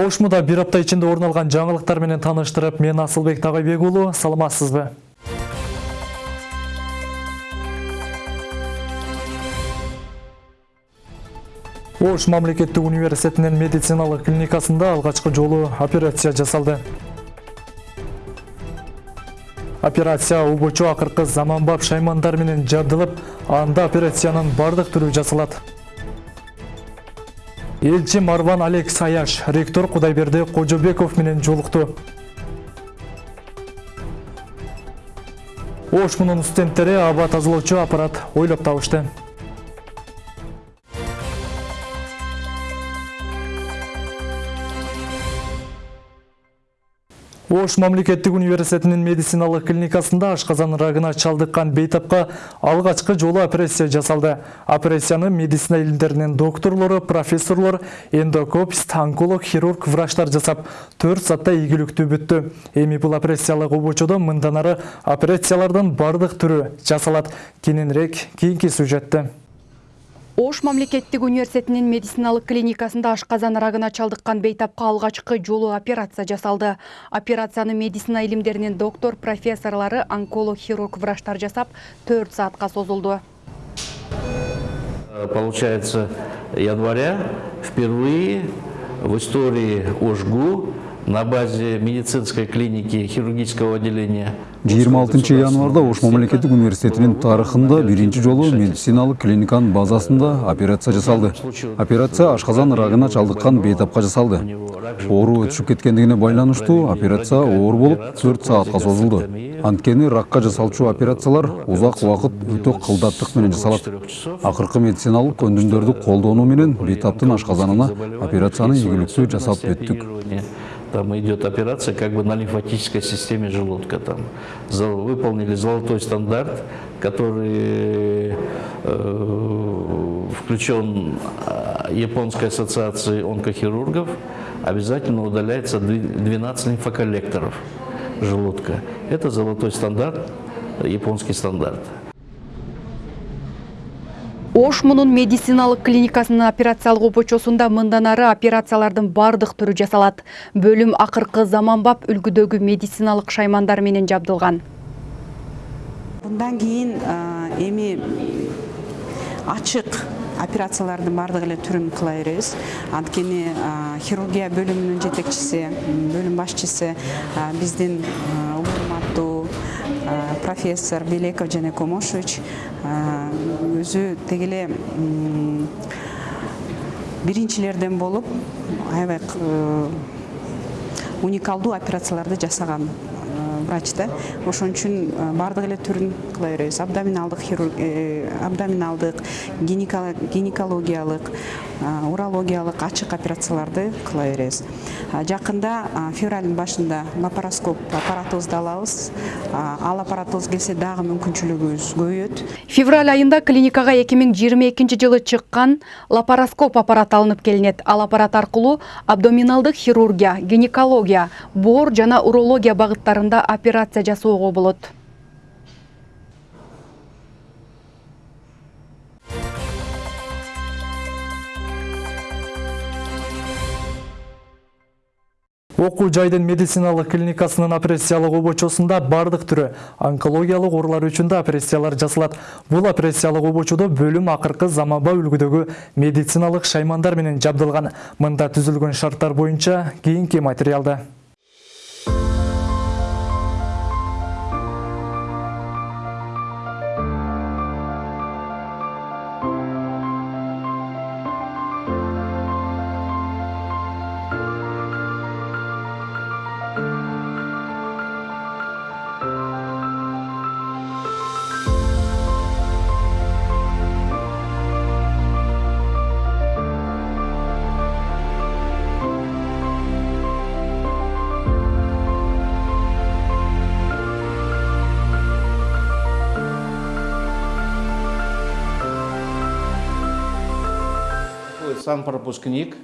Оушмуда бир апта ичинде орун алган жаңылыктар менен тааныштырып, мен Асылбек Тагайбек уулу, саламатсызбы? Ош мамлекеттик университетинин медициналык клиникасында алгачкы жолу операция жасалды. Операция убочу акыркы заманбап шаймандар менен жабдылып, анда операциянын бардык түрү жасалат. Элчи Марван Алек Саяш, ректор Кудайберди Кожобеков менен жолукту. Ош мунун студенттери аба тазалоочу аппарат ойлоп табышты. Ош мамлекеттик университетинин медициналык клиникасында ашказан рагына чалдыккан бейтапка алгачкы жолу операция жасалды. Операцияны медицина илимдеринин докторлору, профессорлор, эндокопист, онколог, хирург, врачтар жасап, 4 саатта ийгиликтүү бүттү. Эми бул операциялык обочодо мындан ары операциялардын бардык түрү жасалат. Кененирээк кийинки сюжетте. Ош мамлекеттик университетинин медициналык клиникасында ашказан рагына чалдыккан бейтапка алгачкы жолу операция жасалды. Операцияны медицина илимдеринин доктор, профессорлору, онколог, хирург, врачтар жасап 4 саатка созулду. Получается, января впервые в истории ОШГУ на базе медицинской клиники хирургического отделения 26 январда Ош мамлекеттик университетинин тарыхында биринчи жолу медициналык клиниканын базасында операция жасалды. Операция ашказан рагына чалдыккан бейтапка жасалды. Оору өтүшүп кеткендигине байланыштуу операция оор болуп 4 саатка созулду. Анткени ракка жасалчу операциялар узак убакыт өтө кылдаттык менен жасалат. Акыркы медициналык өндүмдөрдү колдонуу менен бейтаптын ашказанына операцияны ийгиликтүү жасап бүттүк. Там идет операция как бы на лимфатической системе желудка. Там выполнили золотой стандарт, который э, включен э, Японской ассоциацией онкохирургов. Обязательно удаляется дви- 12 лимфоколлекторов желудка. Это золотой стандарт, японский стандарт. Ош мунун медициналык клиникасынын операциялык обочосунда мындан ары операциялардын бардык түрү жасалат. Бөлүм акыркы заманбап үлгүдөгү медициналык шаймандар менен жабдылган. Кейін а, эми ачык операциялардын баардык эле түрүн кыла беребиз анткени хирургия бөлүмүнүн жетекчиси бөлүм башчысы биздин урматтуу профессор белеков жана комошевич а, өзү теги эле биринчилерден болуп аябай уникалдуу операцияларды жасаган врач да ошон үчүн э, баардык эле түрүн кыла беребиз. Абдоминалдык хирург э, абдоминалдык гинеколо- гинекологиялык урологиялык ачык операцияларды кыла беребиз жакында февралдын башында лапароскоп аппаратыбызды алабыз ал аппаратыбыз келсе дагы мүмкүнчүлүгүбүз көбөйөт Февраль айында клиникага 2022 жылы чыккан лапароскоп аппараты алынып келинет. Ал аппарат аркылуу абдоминалдык хирургия, гинекология, боор жана урология багыттарында операция жасоого болот. Окуу жайдын медициналык клиникасынын операциялык обочосунда бардык түрү онкологиялык оорулар үчүн да операциялар жасалат. Бул операциялык обочодо бөлүм акыркы заманба үлгүдөгү медициналык шаймандар менен жабдылган. Мында түзүлгөн шарттар боюнча кийинки материалда. Сам пропускник,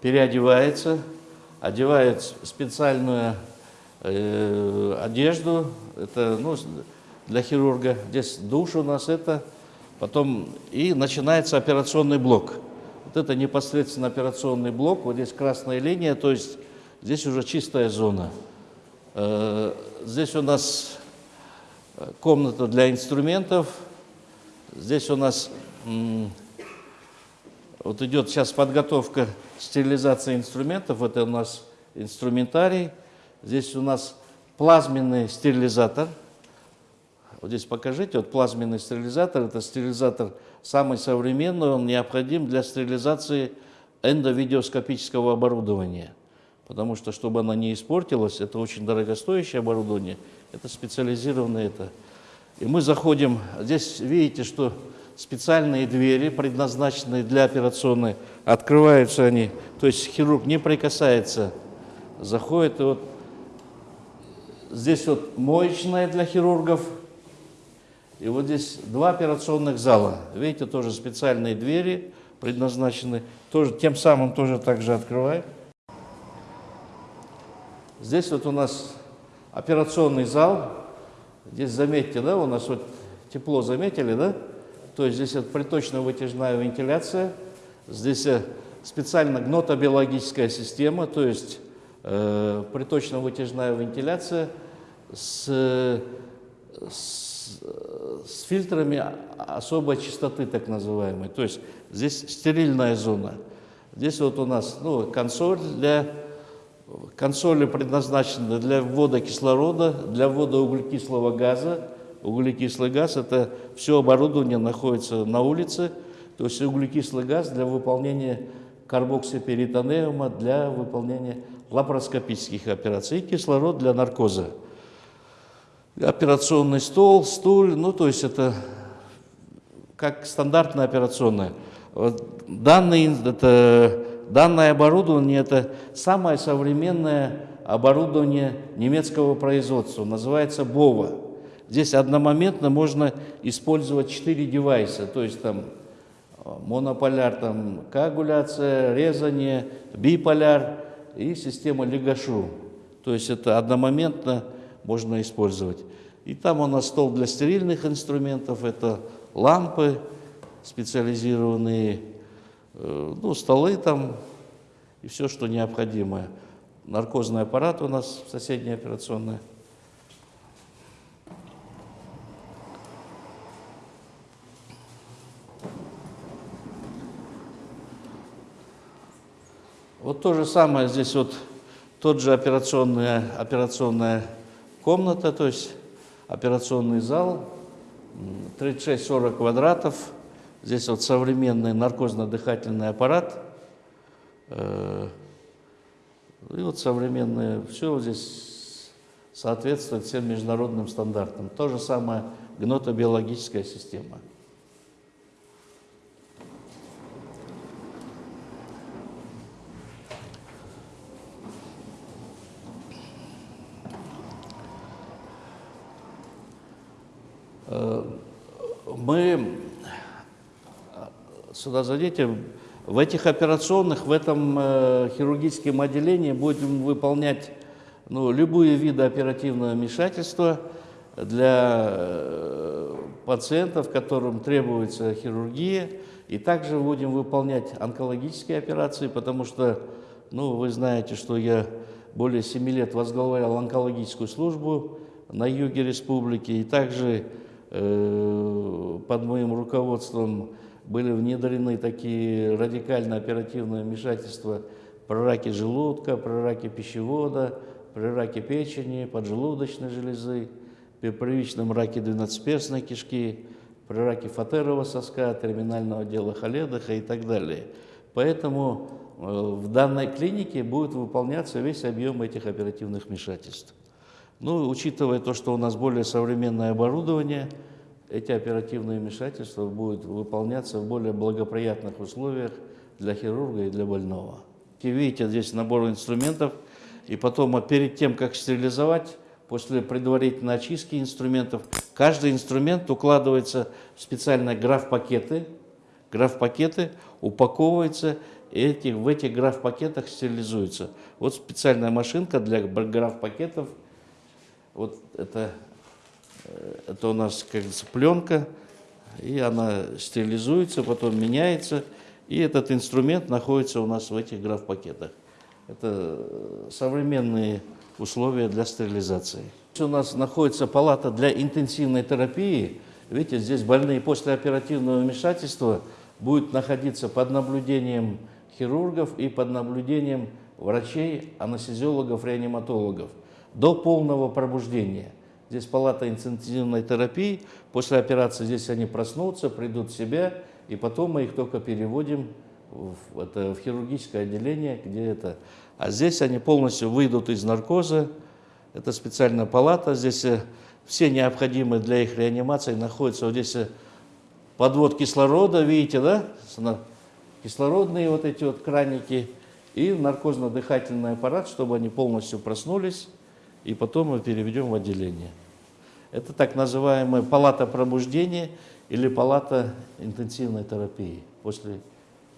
переодевается, одевает специальную э, одежду, это ну, для хирурга. Здесь душ у нас это, потом и начинается операционный блок. Вот это непосредственно операционный блок, вот здесь красная линия, то есть здесь уже чистая зона. Э, Здесь у нас э, комната для инструментов, здесь у нас м, вот идет сейчас подготовка стерилизации инструментов, это у нас инструментарий, здесь у нас плазменный стерилизатор, вот здесь покажите, вот плазменный стерилизатор, это стерилизатор самый современный, он необходим для стерилизации эндовидеоскопического оборудования. Потому что, чтобы она не испортилась, это очень дорогостоящее оборудование, это специализированное это. И мы заходим, здесь видите, что специальные двери, предназначенные для операционной, открываются они, то есть хирург не прикасается, заходит, и вот здесь вот моечная для хирургов, и вот здесь два операционных зала. Видите, тоже специальные двери предназначены. Тоже, тем самым тоже также открываем. Здесь вот у нас операционный зал. Здесь заметьте, да, у нас вот тепло заметили, да? То есть здесь вот приточно-вытяжная вентиляция. Здесь э, специально гнотобиологическая система, то есть э, приточно-вытяжная вентиляция с, с, с фильтрами особой чистоты, так называемой. То есть здесь стерильная зона. Здесь вот у нас ну, консоль для консоли предназначены для ввода кислорода, для ввода углекислого газа. Углекислый газ – это все оборудование находится на улице, то есть углекислый газ для выполнения карбоксиперитонеума, для выполнения лапароскопических операций, и кислород для наркоза. Операционный стол, стуль, ну то есть это как стандартная операционная. Вот Данный, это, данное оборудование – это самое современное оборудование немецкого производства, называется БОВА. Здесь одномоментно можно использовать 4 девайса, то есть там э, монополяр, там коагуляция, резание, биполяр и система Легашу. То есть это одномоментно можно использовать. И там у нас стол для стерильных инструментов, это лампы специализированные, э, ну, столы там и все, что необходимое. Наркозный аппарат у нас соседняя операционная. Вот то же самое здесь вот тот же операционная, операционная комната, то есть операционный зал, м, 36-40 квадратов. Здесь вот современный наркозно-дыхательный аппарат. Э, И вот современное, все здесь соответствует всем международным стандартам. То же самое гнотобиологическая система. Мы, сюда зайдите, в этих операционных, в этом э, хирургическом отделении будем выполнять ну, любые виды оперативного вмешательства для э, пациентов, которым требуется хирургия. И также будем выполнять онкологические операции, потому что, ну, вы знаете, что я более 7 лет возглавлял онкологическую службу на юге республики, и также э, под моим руководством были внедрены такие радикально оперативные вмешательства при раке желудка, при раке пищевода, при раке печени, поджелудочной железы, при первичном раке двенадцатиперстной кишки, при раке фатерового соска, терминального отдела Халедаха и так далее. Поэтому э, в данной клинике будет выполняться весь объем этих оперативных вмешательств. Ну, учитывая то, что у нас более современное оборудование, эти оперативные вмешательства будут выполняться в более благоприятных условиях для хирурга и для больного. И видите, здесь набор инструментов, и потом а перед тем, как стерилизовать, после предварительной очистки инструментов, каждый инструмент укладывается в специальные граф-пакеты, граф-пакеты упаковываются, и эти, в этих граф-пакетах стерилизуются. Вот специальная машинка для граф-пакетов, вот это Э, Это у нас, как говорится, пленка, и она стерилизуется, потом меняется. И этот инструмент находится у нас в этих графпакетах. Это э, современные условия для стерилизации. У нас находится палата для интенсивной терапии. Видите, здесь больные после оперативного вмешательства будут находиться под наблюдением хирургов и под наблюдением врачей, анестезиологов, реаниматологов до полного пробуждения. Здесь палата интенсивной терапии. После операции здесь они проснутся, придут в себя, и потом мы их только переводим в, это, в хирургическое отделение, где это. А здесь они полностью выйдут из наркоза. Это специальная палата. Здесь э, все необходимые для их реанимации находятся. Вот здесь э, подвод кислорода, видите, да? Кислородные вот эти вот краники и наркозно-дыхательный аппарат, чтобы они полностью проснулись, и потом мы переведем в отделение. Это так называемая палата пробуждения или палата интенсивной терапии после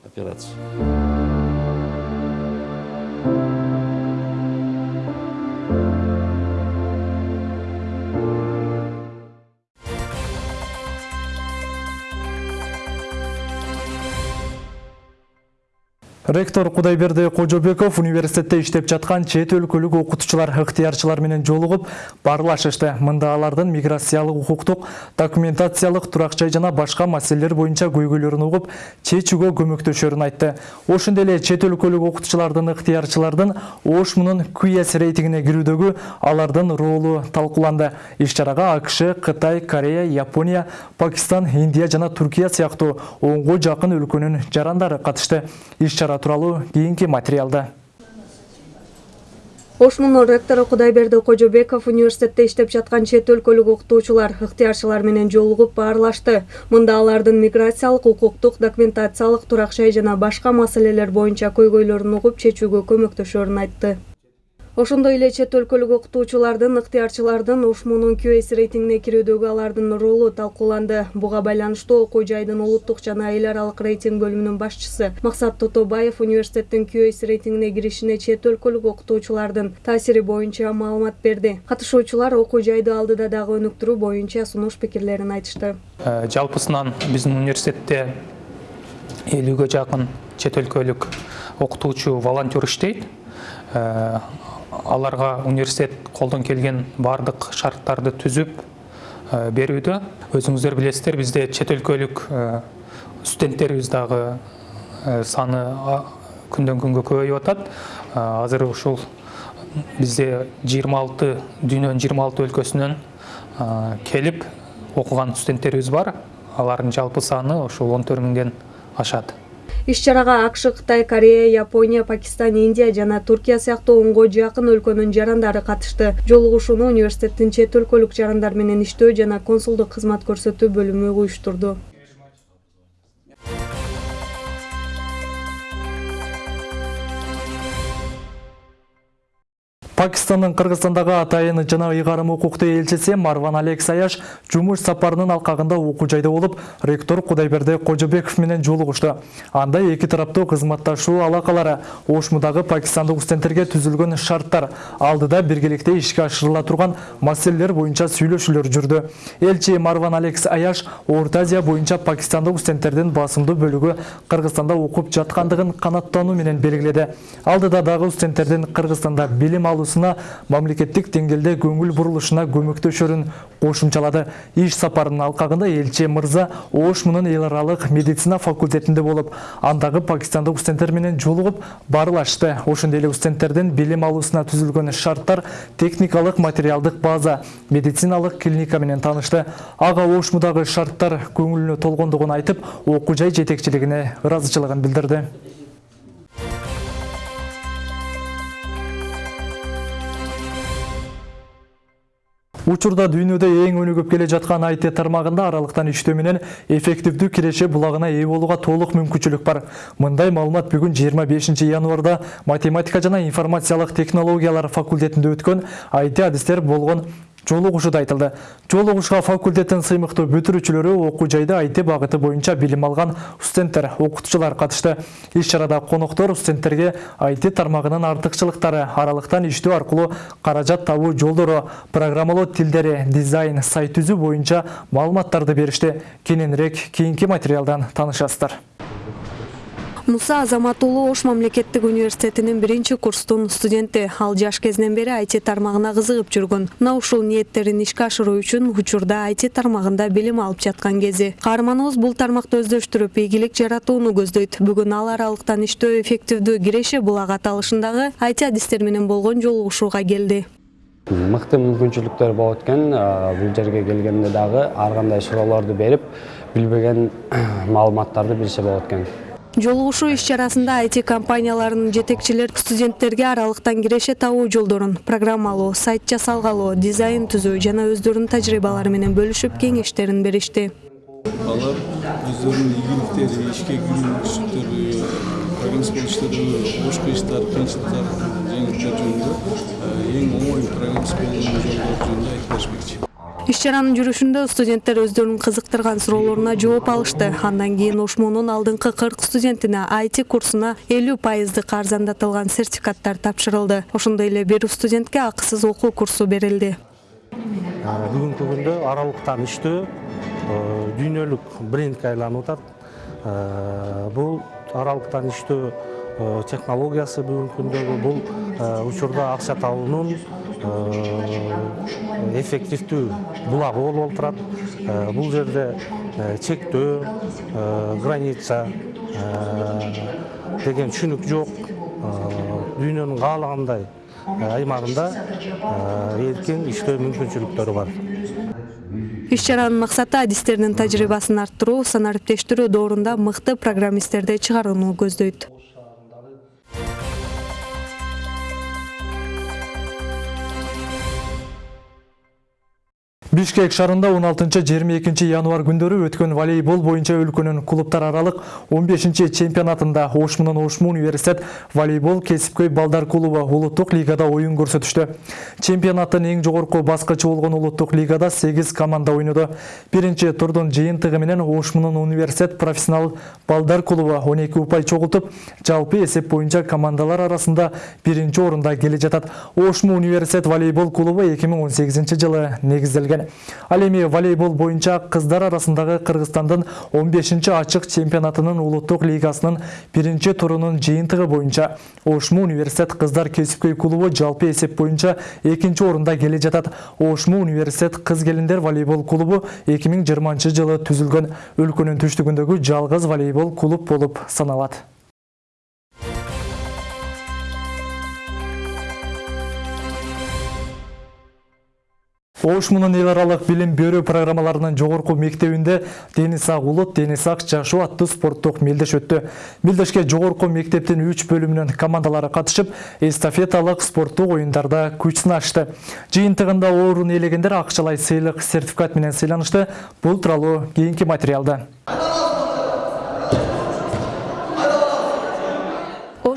операции. Ректор Кудайберди Кожобеков университетте иштеп жаткан чет өлкөлүк окутуучулар ыктыярчылар менен жолугуп баарлашышты. Мында алардын миграциялык укуктук, документациялык турак жай жана башка маселелер боюнча көйгөйлөрүн угуп, чечүүгө көмөктөшөрүн айтты. Ошондой эле чет өлкөлүк окутуучулардын ыктыярчылардын ОШ мунун QS рейтингине кирүүдөгү алардын ролу талкууланды. Иш чарага АКШ, Кытай, Корея, Япония, Пакистан, Индия жана Туркия сыяктуу онго жакын өлкөнүн жарандары катышты. Иш чара тууралуу кийинки материалда. ошмунун ректору кудайберди кожобеков университетте иштеп жаткан чет өлкөлүк окутуучулар ыктыярчылар менен жолугуп баарлашты мында алардын миграциялык укуктук документациялык турак жай жана башка маселелер боюнча көйгөйлөрүн угуп чечүүгө көмөктөшөрүн айтты ошондой эле чет өлкөлүк окутуучулардын ыктыярчылардын ушмунун QS рейтингине кирүүдөгү алардын ролу талкууланды. Буга байланыштуу окуу жайдын улуттук жана эл аралык рейтинг бөлүмүнүн башчысы максат тотобаев университеттин QS рейтингине киришине чет өлкөлүк окутуучулардын таасири боюнча маалымат берди. Катышуучулар окуу жайды алдыда дагы өнүктүрүү боюнча сунуш пикирлерин айтышты. Э, жалпысынан биздин университетте элүүгө жакын чет өлкөлүк окутуучу волонтер иштейт Аларга университет колдон келген баардык шарттарды өзүңүздөр билесиздер бизде чет өлкөлүк э, студенттерибиз дагы э, саны күндөн күнгө көбөйүп атат Э, азыр ушул бизде 26 дүйнөнүн 26 өлкөсүнөн келип окуган студенттерибиз бар. Алардын жалпы саны ушул 14 миңден ашат иш чарага акш кытай корея япония пакистан индия жана туркия сыяктуу онго жакын өлкөнүн жарандары катышты. Жолугушууну университеттин чет өлкөлүк жарандар менен иштөө жана консулдук кызмат көрсөтүү бөлүмү уюштурду Пакистандын Кыргызстандагы атайын жана ыйгарым укуктуу элчиси Марван Алек Саяш жумуш сапарынын алкагында окуу жайда болуп, ректор Кудайберди Кожобеков менен жолугушту. Анда эки тараптуу кызматташуу алакалары, ошмудагы пакистандык студенттерге түзүлгөн шарттар, алдыда биргеликте ишке ашырыла турган маселелер боюнча сүйлөшүүлөр жүрдү. Элчи Марван Алек Саяш Орто Азия боюнча пакистандык студенттердин басымдуу бөлүгү Кыргызстанда окуп жаткандыгын канаттануу менен белгиледи. Алдыда дагы студенттердин Кыргызстанда билим алуусуна мамлекеттик деңгээлде көңүл бурулушуна көмөктөшөрүн кошумчалады. Иш сапарынын алкагында элчи мырза ОШ мунун эл аралык медицина факультетинде болуп, андагы пакистандык студенттер менен жолугуп баарлашты. Ошондой эле студенттердин билим алуусуна түзүлгөн шарттар, техникалык материалдык база, медициналык клиника менен таанышты. Ага ошмудагы шарттар көңүлүнө толгондугун айтып, окуу жай жетекчилигине ыраазычылыгын билдирди. Учурда дүйнөдө эң өнүгүп келе жаткан IT тармагында аралыктан иштөө менен эффективдүү киреше булагына ээ болууга толук мүмкүнчүлүк бар. Мындай маалымат бүгүн 25 январда математика жана информациялык технологиялар факультетинде өткөн IT адистер болгон жолугушууда айтылды. Жолугушка факультеттин сыймыктуу бүтүрүүчүлөрү окуу жайда IT багыты боюнча билим алган студенттер, окутуучулар катышты. Иш чарада коноктор студенттерге IT тармагынын артыкчылыктары, аралыктан иштөө аркылуу каражат табуу жолдору, программалоо тилдери, дизайн, сайт түзүү боюнча маалыматтарды беришти. Кененирээк кийинки материалдан таанышасыздар. Муса азамат уулу ош мамлекеттик университетинин биринчи курстун студенти. Ал жаш кезинен бери айти тармагына кызыгып жүргөн. Мына ушул ниеттерин ишке ашыруу үчүн учурда айти тармагында билим алып жаткан кези. Каарманыбыз бул тармакты өздөштүрүп ийгилик жаратууну көздөйт. Бүгүн ал аралыктан иштөө эффективдүү киреше булак аталышындагы айти адистер менен болгон жолугушууга келди. Мыкты мүмкүнчүлүктөр болот экен бул жерге келгенде дагы ар кандай суроолорду берип билбеген маалыматтарды билсе болот экен жолугушуу иш чарасында айти компанияларынын жетекчилери студенттерге аралыктан киреше табуу жолдорун программалоо сайт жасалгалоо дизайн түзүү жана өздөрүнүн тажрыйбалары менен бөлүшүп кеңештерин беришти. Алар өздөрүнүн ийгиликтери ишке кирүү программист болуп иштетүү башка иштер кыйынчылыктар жеңилдиктер жөнүндө эң оңой программист болуунун жолдору жөнүндө айтып беришмекчи иш чаранын жүрүшүндө студенттер өздөрүн кызыктырган суроолоруна жооп алышты. Андан кийин ошмунун алдыңкы кырк студентине айти курсуна элүү пайыздык арзандатылган сертификаттар тапшырылды. Ошондой эле бир студентке акысыз окуу курсу берилди. Бүгүнкү күндө аралыктан иштөө дүйнөлүк брендке айланып атат бул аралыктан иштөө технологиясы бүгүнкү күндөгү бул учурда акча табуунун эффективдүү булагы болуп отурат бул жерде чектөө граница деген түшүнүк жок. Дүйнөнүн каалагандай аймагында эркин иштөө мүмкүнчүлүктөрү бар. Иш чаранын максаты адистердин тажрыйбасын арттыруу санариптештирүү доорунда мыкты программисттерди чыгарууну көздөйт бишкек шаарында 16-22 январь күндөрү өткөн волейбол боюнча өлкөнүн клубтар аралык 15 чемпионатында ош менен ошму университет волейбол кесипкөй балдар клубу улуттук лигада оюн көрсөтүштү чемпионаттын эң жогорку баскычы болгон улуттук лигада 8 команда ойноду биринчи турдун жыйынтыгы менен ош менен университет профессионал балдар клубу 12 упай чогултуп жалпы эсеп боюнча командалар арасында биринчи орунда келе жатат ошму университет волейбол клубу 2018 жылы негизделген ал эми волейбол боюнча кыздар арасындагы кыргызстандын 15 ачык чемпионатынын улуттук лигасынын биринчи турунун жыйынтыгы боюнча ошму университет кыздар кесипкөй клубу жалпы эсеп боюнча экинчи орунда келе жатат ошму университет кыз келиндер волейбол клубу 2020 жылы түзүлгөн өлкөнүн түштүгүндөгү жалгыз волейбол клуб болуп саналат ош менен эл аралык билим берүү программаларынын жогорку мектебинде дени сак улут дени сак жашоо аттуу спорттук мелдеш өттү. Мелдешке жогорку мектептин үч бөлүмүнүн командалары катышып эстафеталык спорттук оюндарда күч сынашты жыйынтыгында орун ээлегендер акчалай сыйлык сертификат менен сыйланышты. Бул тууралуу кийинки материалда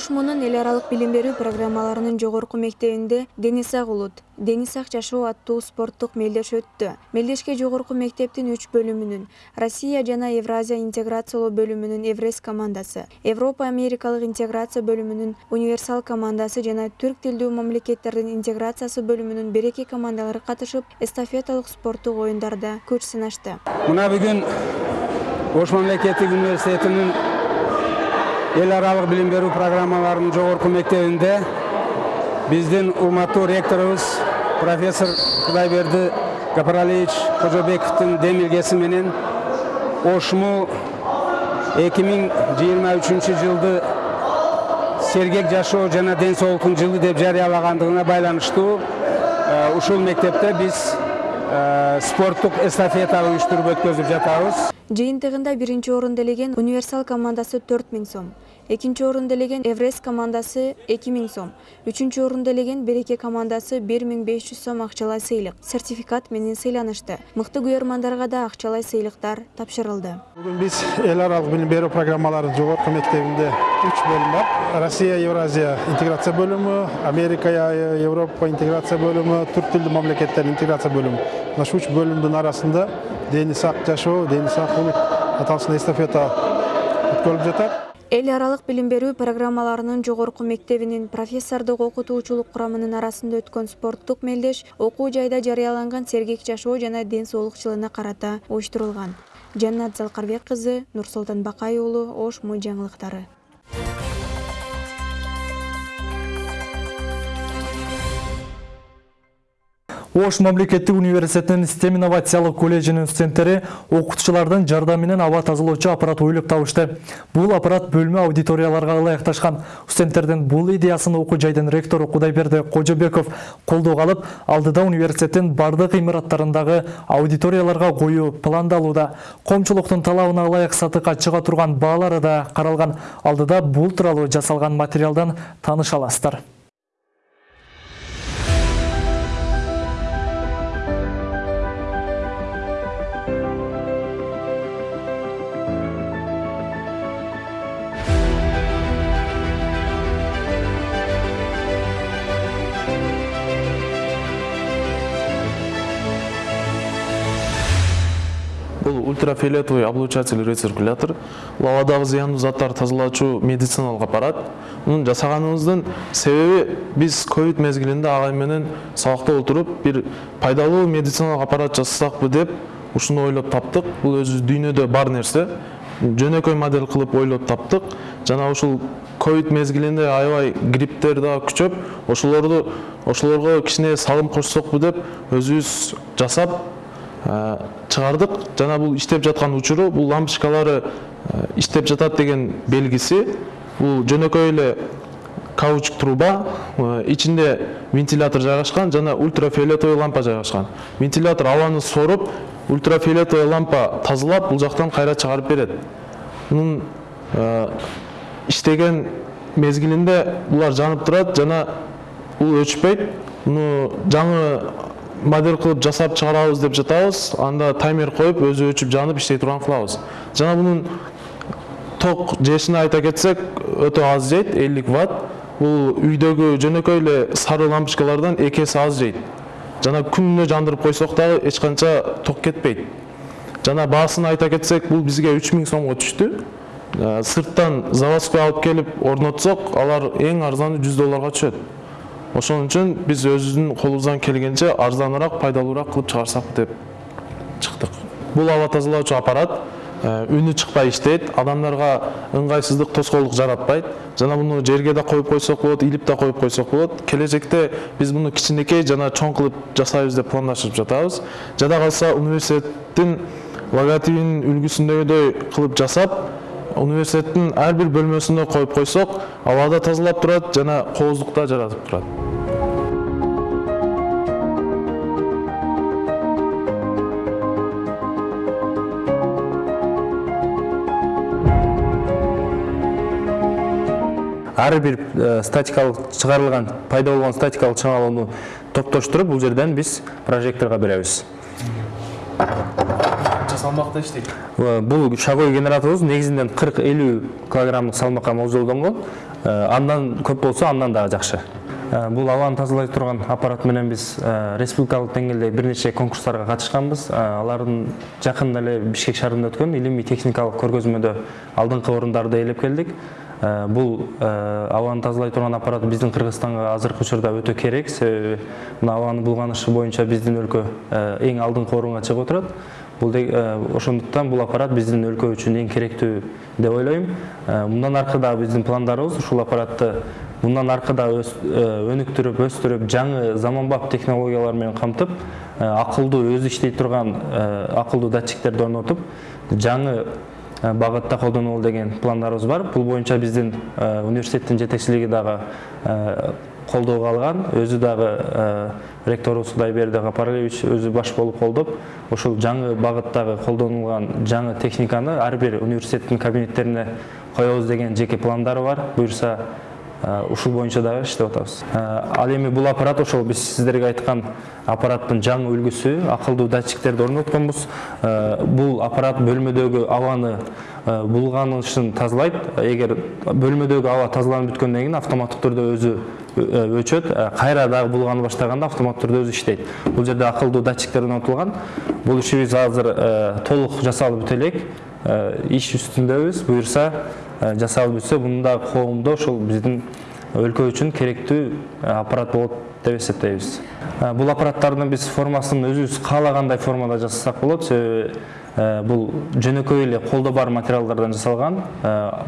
ош эл аралык билим берүү программаларынын жогорку мектебинде дени сак улут дени сак жашоо аттуу спорттук мелдеш өттү. Мелдешке жогорку мектептин үч бөлүмүнүн россия жана евразия интеграциялоо бөлүмүнүн эврес командасы европа америкалык интеграция бөлүмүнүн универсал командасы жана түрк тилдүү мамлекеттердин интеграциясы бөлүмүнүн береке командалары катышып эстафеталык спорттук оюндарда күч сынашты. Мына бүгүн ош мамлекеттик университетинин эл аралык билим берүү программаларынын жогорку мектебинде биздин урматтуу ректорубуз профессор кудайберди гапаралиевич кожобековдун демилгеси менен ошму эки миң жыйырма үчүнчү жылды сергек жашоо жана ден соолуктун жылы деп жарыялагандыгына байланыштуу ушул мектепте биз спорттук эстафета уюштуруп өткөзүп жатабыз жыйынтыгында биринчи орунду ээлеген универсал командасы төрт миң сом. Экинчи орунду ээлеген эврес командасы эки миң сом. Үчүнчү орунду ээлеген береке командасы бир миң беш жүз сом акчалай сыйлык. Сертификат менен сыйланышты. Мыкты күйөрмандарга да акчалай сыйлыктар тапшырылды. Бүгүн биз эл аралык билим берүү программаларынын жогорку мектебинде үч бөлүм бар. Россия евразия интеграция бөлүмү америка европа интеграция бөлүмү түрк тилдүү мамлекеттердин интеграция бөлүмү. Мына ушул үч бөлүмдүн арасында дени сак жашоо дени сак улут аталышында эстафета өткөрүлүп жатат. Эл аралык билим берүү программаларынын жогорку мектебинин профессордук окутуучулук курамынын арасында өткөн спорттук мелдеш окуу жайда жарыяланган сергек жашоо жана ден соолук жылына карата уюштурулган. Жаннат залкарбек кызы нурсултан бакай уулу ош му жаңылыктары Ош мамлекеттик университетинин STEM инновациялык колледжинин студенттери окутуучулардын жардамы менен аба тазалоочу аппарат ойлоп табышты. Бул аппарат бөлмө аудиторияларга ылайыкташкан. Студенттердин бул идеясын окуу жайдын ректору Кудайберди Кожобеков колдоого алып, алдыда университеттин бардык имараттарындагы аудиторияларга коюу пландалууда. Коомчулуктун талабына ылайык сатыкка чыга турган баалары да каралган. Алдыда бул тууралуу жасалган материалдан тааныша аласыздар. Ультрафиолетовый облучатель рециркулятор. Бұл ауадағы зиянды заттар тазалаучу медициналық аппарат. Мұны жасағанымыздың себебі біз ковид мезгілінде ағай менен сабақта отырып бір пайдалуу медициналық аппарат жасасақпы деп ушуну ойлоп таптык. Бұл өзү дүйнөдө бар нерсе. Жөнөкөй модель кылып ойлоп таптык. Жана ушул ковид мезгилинде аябай грипптер да күчөп, ошолорду ошолорго кичине салым кошсокпу деп өзүбүз жасап чыгардык. Жана бул иштеп жаткан учуру бул лампочкалары иштеп жатат деген белгиси бул жөнөкөй эле каучук труба ичинде вентилятор жайгашкан жана ультрафиолетовый лампа жайгашкан. Вентилятор абаны соруп ультрафиолетовый лампа тазалап бул жактан кайра чыгарып берет. Мунун иштеген мезгилинде булар жанып турат жана бул өчпөйт. Муну жаңы модель кылып жасап чыгарабыз деп жатабыз анда таймер коюп өзү өчүп жанып иштей турган кылабыз жана мунун ток жешин айта кетсек өтө аз жейт 50 ватт. Бул үйдөгү жөнөкөй эле сары лампочкалардан эки эсе аз жейт жана күнүнө жандырып койсок дагы эч канча ток кетпейт жана баасын айта кетсек бул бизге 3000 сомго түштү сырттан заводской алып келип орнотсок алар эң арзаны 100 долларга түшөт ошон үчүн биз өзүбүздүн колубуздан келгенче арзаныраак пайдалуураак кылып чыгарсак деп чыктык бул аба тазалоочу аппарат үнү чыкпай иштейт адамдарга ыңгайсыздык тоскоолдук жаратпайт жана муну жерге да коюп койсок болот илип да коюп койсок болот келечекте биз муну кичинекей жана чоң кылып жасайбыз деп пландашып жатабыз жада калса университеттин логотипинин үлгүсүндөгүдөй кылып жасап университеттин ар бир бөлмөсүнө коюп койсок абада тазалап турат жана кооздук да жаратып турат ар бир статикалык чыгарылган пайда болгон статикалык чыңалууну топтоштуруп бул жерден биз прожекторго беребиз. Канча салмакта иштейт? Бул шагой генераторубуз негизинен 40-50 килограммдык салмакка молжолдонгон андан көп болсо андан дагы жакшы. Бул абаны тазалай турган аппарат менен биз республикалык деңгээлде бир нече конкурстарга катышканбыз. Алардын жакында эле бишкек шаарында өткөн илимий техникалык көргөзмөдө алдыңкы орундарды ээлеп келдик бул абаны тазалай турган аппарат биздин кыргызстанга азыркы учурда өтө керек. Себеби мына абанын булганышы боюнча биздин өлкө эң алдыңкы орунга чыгып отурат бул ошондуктан бул аппарат биздин өлкө үчүн эң керектүү деп ойлойм. Мындан аркы дагы биздин пландарыбыз ушул аппаратты мындан аркы да өнүктүрүп өстүрүп жаңы заманбап технологиялар менен камтып акылдуу өзү иштей турган акылдуу датчиктерди орнотуп жаңы багытта колдонолу деген пландарыбыз бар. Бул боюнча биздин университеттин жетекчилиги дагы колдоого алган өзү дагы ректорубуз кудайберди гапаралиевич өзү баш болуп колдоп ушул жаңы багыттагы колдонулган жаңы техниканы ар бир университеттин кабинеттерине коебуз деген жеке пландары бар. Буюрса ушул боюнча дагы иштеп атабыз. Ал эми бул аппарат ошол биз сиздерге айткан аппараттын жаңы үлгүсү акылдуу датчиктерди орнотконбуз. Бул аппарат бөлмөдөгү абаны булганышын тазалайт. Эгер бөлмөдөгү аба тазаланып бүткөндөн кийин автоматтык түрдө өзү өчөт. Кайра дагы булгана баштаганда автоматтык түрдө өзү иштейт. Бул жерде акылдуу датчиктер орнотулган. Бул ишибиз азыр толук жасалып бүтө элек иш үстүндөбүз буюрса жасалып бүтсө мунун дагы коомдо ошол биздин өлкө үчүн керектүү аппарат болот деп эсептейбиз бул аппараттардын биз формасын өзүбүз каалагандай формада жасасак болот себеби бул жөнөкөй эле колдо бар материалдардан жасалган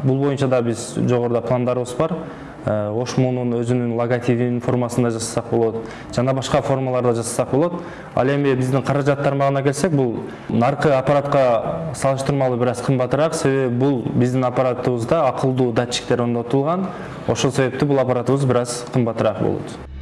бул боюнча да биз жогоруда пландарыбыз бар. Ошмунун өзүнүн логотипин формасында жасасак болот жана башка формаларда жасасак болот. Ал эми биздин каражат тармагына келсек бул наркы аппаратка салыштырмалуу бир аз кымбатыраак себеби бул биздин аппаратыбызда акылдуу датчиктер орнотулган ошол себептүү бул аппаратыбыз бир аз кымбатыраак болот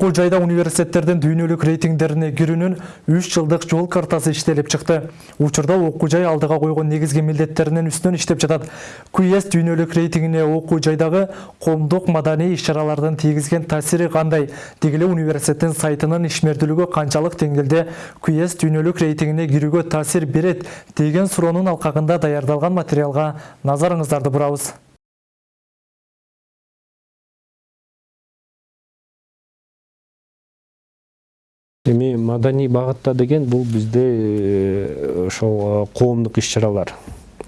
окуу жайда университеттердин дүйнөлүк рейтингдерине кирүүнүн 3 жылдык жол картасы иштелип чыкты. Учурда окуу жай алдыга койгон негизги милдеттеринин үстүнөн иштеп жатат. QS дүйнөлүк рейтингине окуу жайдагы коомдук маданий иш чаралардын тийгизген таасири кандай? Деги эле университеттин сайтынын ишмердүүлүгү канчалык деңгээлде QS дүйнөлүк рейтингине кирүүгө таасир берет деген суроонун алкагында даярдалган материалга назарыңыздарды бурабыз эми маданий багытта деген бул бизде э, ошол коомдук иш чаралар.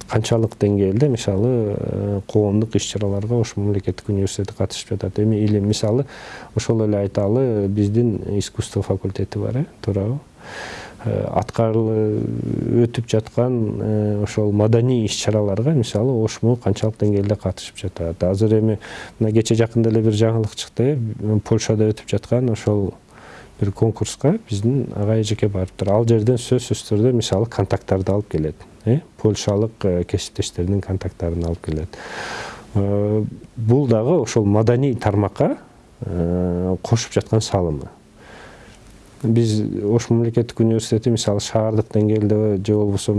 Канчалык деңгээлде мисалы э, коомдук иш чараларга ош мамлекеттик университети катышып жатат. Эми или мисалы ошол эле айталы биздин искусство факультети бар э туурабы. Аткарылып өтүп жаткан ошол маданий иш чараларга мисалы ошму канчалык деңгээлде катышып жатат. Азыр эми мына кече жакында эле бир жаңылык чыкты э польшада өтүп жаткан ошол бир конкурска биздин ага эжеке барыптыр ал жерден сөзсүз түрдө мисалы контакттарды алып келет польшалык кесиптештеринин контакттарын алып келет бул дагы ошол маданий тармакка кошуп жаткан салымы биз ош мамлекеттик университети мисалы шаардык деңгээлде же болбосо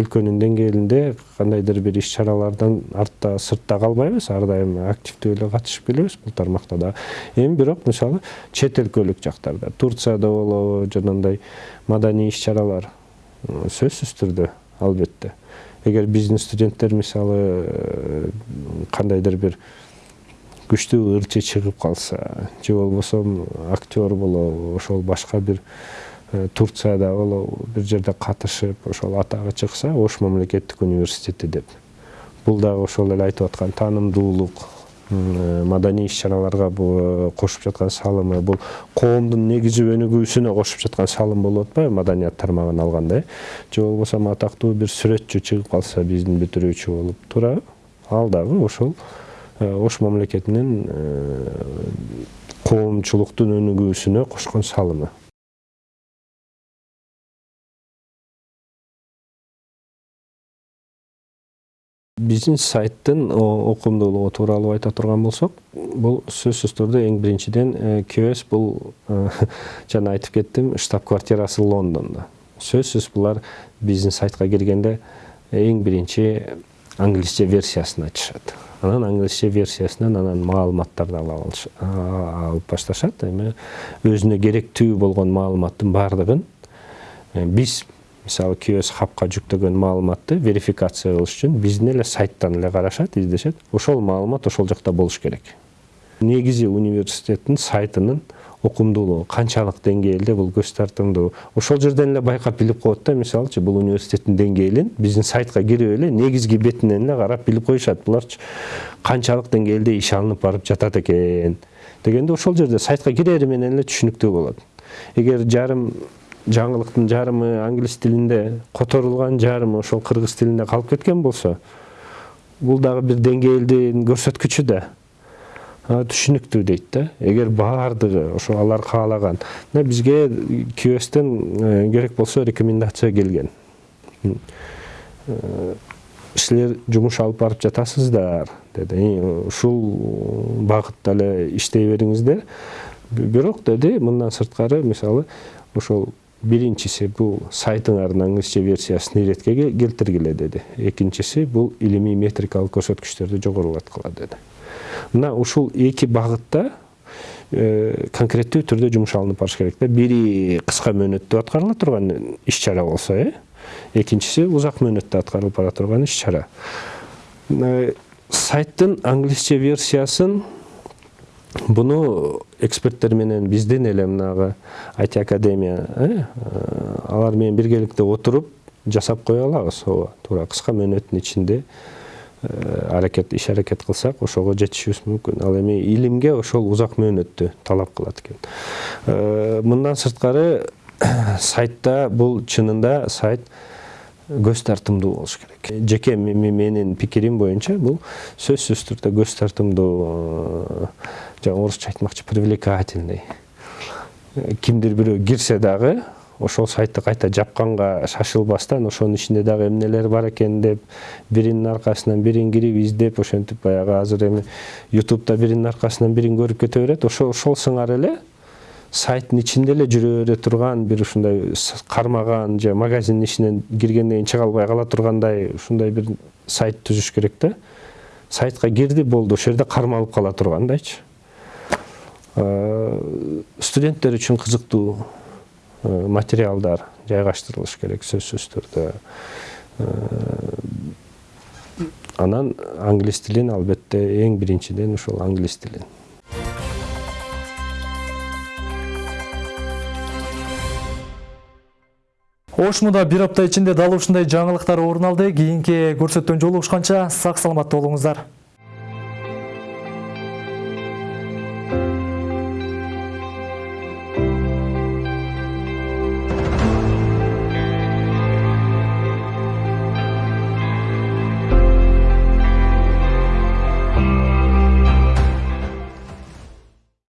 өлкөнүн деңгээлинде кандайдыр бир иш чаралардан артта сыртта калбайбыз ар дайым активдүү эле катышып келебиз бул тармакта да эми бирок мисалы чет өлкөлүк жактарда турцияда болобу жанагындай маданий иш чаралар сөзсүз түрдө албетте эгер биздин студенттер мисалы кандайдыр бир күчтүү ырчы чыгып калса же болбосо актер болобу ошол башка бир турцияда болобу бир жерде катышып ошол атагы чыкса ош мамлекеттик университети деп. Бул дагы ошол эле айтып аткан таанымдуулук маданий иш чараларга кошуп жаткан салымы бул коомдун негизги өнүгүүсүнө кошуп жаткан салым болуп атпайбы маданият тармагын алганда э же болбосо атактуу бир сүрөтчү чыгып калса биздин бүтүрүүчү болуп туурабы ал дагы ошол ош мамлекетинин коомчулуктун өнүгүүсүнө кошкон салымы. Биздин сайттын окумдуулугу тууралуу айта турган болсок бул сөзсүз түрдө эң биринчиден QS бул жана айтып кеттим штаб квартирасы лондондо сөзсүз булар биздин сайтка киргенде эң биринчи англисче версиясын ачышат анан англисче версиясынан анан маалыматтарды алып башташат. Эми өзүнө керектүү болгон маалыматтын баардыгын биз мисалы QS хабка жүктөгөн маалыматты верификация кылыш үчүн биздин эле сайттан эле карашат издешет. Ошол маалымат ошол жакта болуш керек. Негизи университеттин сайтынын окумдуулугу канчалык деңгээлде бул көз тартымдуу ошол жерден эле байкап билип коет да мисалычы бул университеттин деңгээлин биздин сайтка кирип эле негизги бетинен эле карап билип коюшат. Буларчы канчалык деңгээлде иш алынып барып жатат экен дегенде ошол жерде сайтка кирери менен эле түшүнүктүү болот. Эгер жарым жаңылыктын жарымы англис тилинде которулган жарымы ошол кыргыз тилинде калып кеткен болсо бул дагы бир деңгээлдин көрсөткүчү да. Түшүнүктүү дейт да эгер баардыгы ошо алар каалаган бизге QSтен керек болсо рекомендация келген силер жумуш алып барып жатасыздар деди ушул багытта эле иштей бериңиздер бирок деди мындан сырткары мисалы ошол биринчиси бул сайтыңардын англисче версиясын иретке келтиргиле деди экинчиси бул илимий метрикалык көрсөткүчтөрдү жогорулаткыла деди мына ушул эки багытта конкреттүү түрдө жумуш алынып барыш керек да. Бири кыска мөөнөттө аткарыла турган иш чара болсо э экинчиси узак мөөнөттө аткарылып бара турган иш чара. Сайттын англисче версиясын буну эксперттер менен биздин эле мынагы IT академия э, алар менен биргеликте отуруп жасап кое алабыз. Ооба туура кыска мөөнөттүн ичинде аракет иш аракет кылсак ошого жетишибиз мүмкүн. Ал эми илимге ошол узак мөөнөттү талап кылат экен. Мындан сырткары сайтта бул чынында сайт көз тартымдуу болуш керек. Жеке менин пикирим боюнча бул сөзсүз түрдө көз тартымдуу жаңы орусча айтмакчы привлекательный. Кимдир бирөө кирсе дагы ошол сайтты кайта жапканга шашылбастан ошонун ичинде дагы эмнелер бар экен деп биринин аркасынан бирин кирип издеп ошентип баягы азыр эми ютубта биринин аркасынан бирин көрүп кете берет. Ошо ошол сыңар эле сайттын ичинде эле жүрө бере турган бир ушундай кармаган же магазиндин ичинен киргенден кийин чыга албай кала тургандай ушундай бир сайт түзүш керек да. Сайтка кирди болду. Ошол жерде кармалып кала тургандайчы. Студенттер үчүн кызыктуу материалдар жайгаштырылыш керек сөзсүз түрдө анан англис тилин албетте эң биринчиден ушул англис тилин. Ошмуда бир апта ичинде дал ушундай жаңылыктар орун алды кийинки көрсөтүүнү жолугушканча сак саламатта болуңуздар